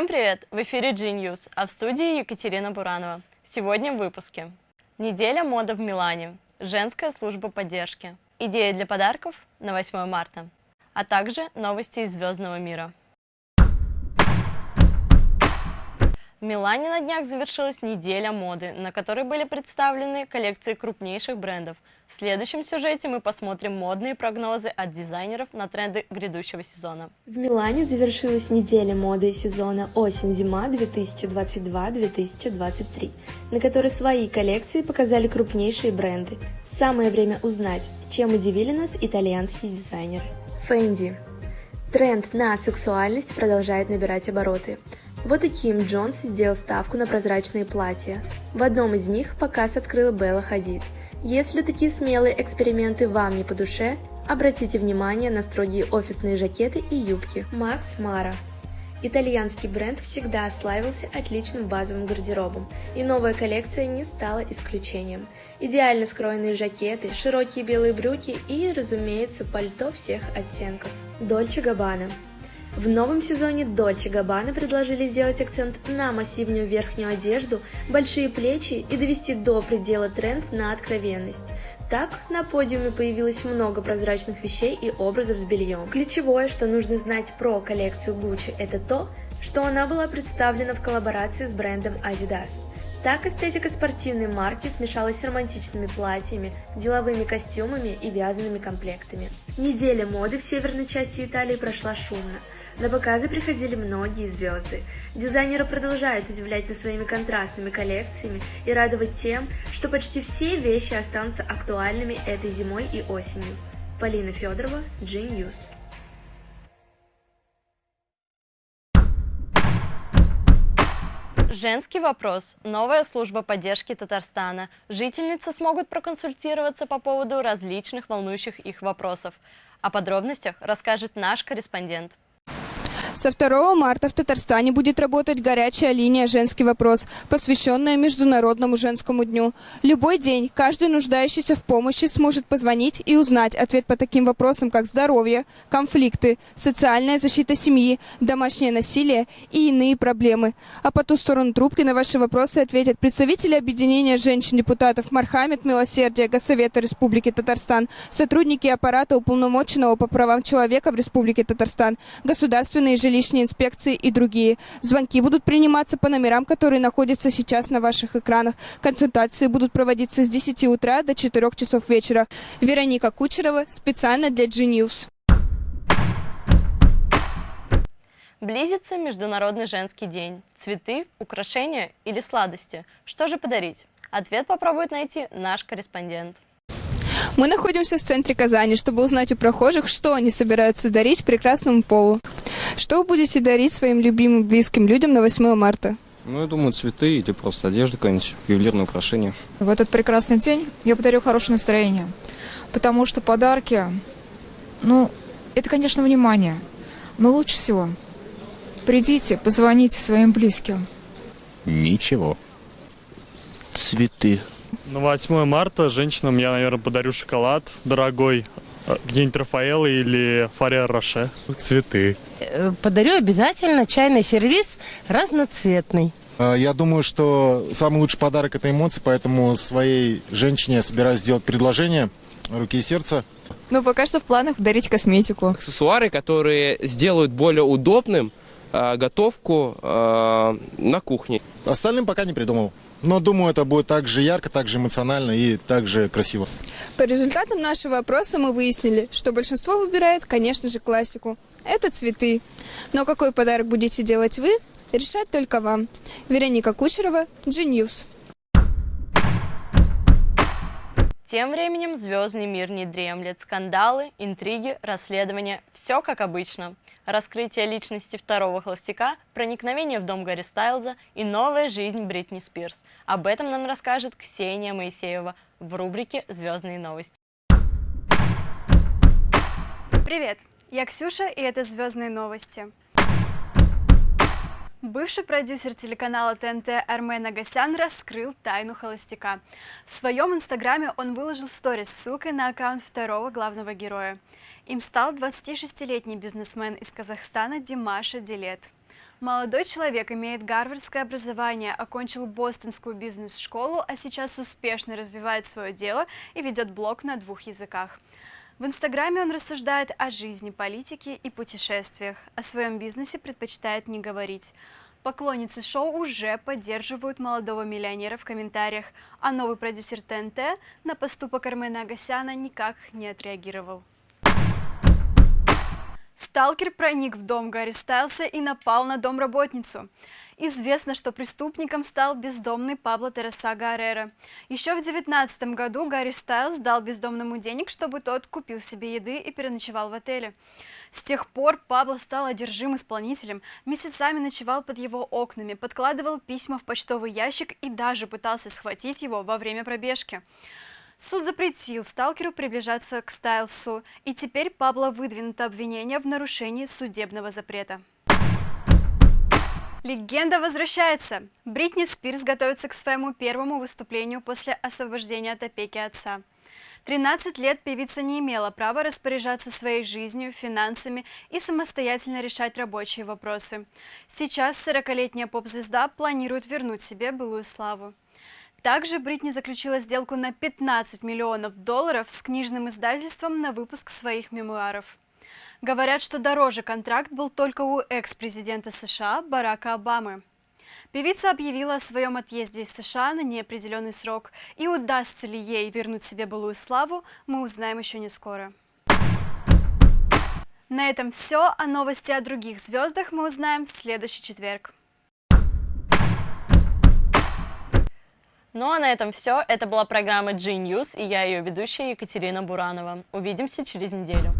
Всем привет! В эфире G-News, а в студии Екатерина Буранова. Сегодня в выпуске. Неделя моды в Милане. Женская служба поддержки. Идеи для подарков на 8 марта. А также новости из звездного мира. Милане на днях завершилась неделя моды, на которой были представлены коллекции крупнейших брендов. В следующем сюжете мы посмотрим модные прогнозы от дизайнеров на тренды грядущего сезона. В Милане завершилась неделя моды сезона осень-зима 2022-2023, на которой свои коллекции показали крупнейшие бренды. Самое время узнать, чем удивили нас итальянские дизайнеры. Фэнди. Тренд на сексуальность продолжает набирать обороты. Вот и Ким Джонс сделал ставку на прозрачные платья. В одном из них показ открыла Белла Хадид. Если такие смелые эксперименты вам не по душе, обратите внимание на строгие офисные жакеты и юбки. Макс Мара Итальянский бренд всегда славился отличным базовым гардеробом, и новая коллекция не стала исключением. Идеально скроенные жакеты, широкие белые брюки и, разумеется, пальто всех оттенков. Дольче Габбана в новом сезоне Dolce Gabbana предложили сделать акцент на массивную верхнюю одежду, большие плечи и довести до предела тренд на откровенность. Так, на подиуме появилось много прозрачных вещей и образов с бельем. Ключевое, что нужно знать про коллекцию Gucci, это то, что она была представлена в коллаборации с брендом Adidas. Так эстетика спортивной марки смешалась с романтичными платьями, деловыми костюмами и вязаными комплектами. Неделя моды в северной части Италии прошла шумно. На показы приходили многие звезды. Дизайнеры продолжают удивлять нас своими контрастными коллекциями и радовать тем, что почти все вещи останутся актуальными этой зимой и осенью. Полина Федорова, G-News. Женский вопрос. Новая служба поддержки Татарстана. Жительницы смогут проконсультироваться по поводу различных волнующих их вопросов. О подробностях расскажет наш корреспондент. Со 2 марта в Татарстане будет работать горячая линия «Женский вопрос», посвященная Международному женскому дню. Любой день каждый нуждающийся в помощи сможет позвонить и узнать ответ по таким вопросам, как здоровье, конфликты, социальная защита семьи, домашнее насилие и иные проблемы. А по ту сторону трубки на ваши вопросы ответят представители объединения женщин-депутатов Мархамед Милосердия Госсовета Республики Татарстан, сотрудники аппарата уполномоченного по правам человека в Республике Татарстан, государственные жилищной инспекции и другие. Звонки будут приниматься по номерам, которые находятся сейчас на ваших экранах. Консультации будут проводиться с 10 утра до 4 часов вечера. Вероника Кучерова специально для G-News. Близится Международный женский день. Цветы, украшения или сладости? Что же подарить? Ответ попробует найти наш корреспондент. Мы находимся в центре Казани, чтобы узнать у прохожих, что они собираются дарить прекрасному полу. Что вы будете дарить своим любимым близким людям на 8 марта? Ну, я думаю, цветы или просто одежда какая-нибудь, ювелирное украшение. В этот прекрасный день я подарю хорошее настроение, потому что подарки, ну, это, конечно, внимание, но лучше всего придите, позвоните своим близким. Ничего. Цветы. На 8 марта женщинам я, наверное, подарю шоколад дорогой, э, где-нибудь Рафаэлло или Фария Роше. Цветы. Э, подарю обязательно чайный сервис разноцветный. Э, я думаю, что самый лучший подарок – это эмоции, поэтому своей женщине я собираюсь сделать предложение руки и сердца. Ну, пока что в планах дарить косметику. Аксессуары, которые сделают более удобным готовку э, на кухне. Остальным пока не придумал. Но думаю, это будет так же ярко, так же эмоционально и так же красиво. По результатам нашего опроса мы выяснили, что большинство выбирает, конечно же, классику. Это цветы. Но какой подарок будете делать вы, решать только вам. Вероника Кучерова, G-News. Тем временем звездный мир не дремлет. Скандалы, интриги, расследования – все как обычно раскрытие личности второго холостяка, проникновение в дом Гарри Стайлза и новая жизнь Бритни Спирс. Об этом нам расскажет Ксения Моисеева в рубрике «Звездные новости». Привет, я Ксюша, и это «Звездные новости». Бывший продюсер телеканала ТНТ Армен Агасян раскрыл тайну холостяка. В своем инстаграме он выложил сторис с ссылкой на аккаунт второго главного героя. Им стал 26-летний бизнесмен из Казахстана Димаша Дилет. Молодой человек имеет гарвардское образование, окончил бостонскую бизнес-школу, а сейчас успешно развивает свое дело и ведет блог на двух языках. В Инстаграме он рассуждает о жизни, политике и путешествиях. О своем бизнесе предпочитает не говорить. Поклонницы шоу уже поддерживают молодого миллионера в комментариях, а новый продюсер ТНТ на поступок Армена Агасяна никак не отреагировал. Сталкер проник в дом Гарри Стайлса и напал на домработницу. Известно, что преступником стал бездомный Пабло Тереса Гаррера. Еще в 19 году Гарри Стайлс дал бездомному денег, чтобы тот купил себе еды и переночевал в отеле. С тех пор Пабло стал одержим исполнителем, месяцами ночевал под его окнами, подкладывал письма в почтовый ящик и даже пытался схватить его во время пробежки. Суд запретил сталкеру приближаться к Стайлсу, и теперь Пабло выдвинуто обвинение в нарушении судебного запрета. Легенда возвращается. Бритни Спирс готовится к своему первому выступлению после освобождения от опеки отца. 13 лет певица не имела права распоряжаться своей жизнью, финансами и самостоятельно решать рабочие вопросы. Сейчас 40-летняя поп-звезда планирует вернуть себе былую славу. Также Бритни заключила сделку на 15 миллионов долларов с книжным издательством на выпуск своих мемуаров. Говорят, что дороже контракт был только у экс-президента США Барака Обамы. Певица объявила о своем отъезде из США на неопределенный срок, и удастся ли ей вернуть себе былую славу, мы узнаем еще не скоро. На этом все, а новости о других звездах мы узнаем в следующий четверг. Ну а на этом все. Это была программа G-News и я ее ведущая Екатерина Буранова. Увидимся через неделю.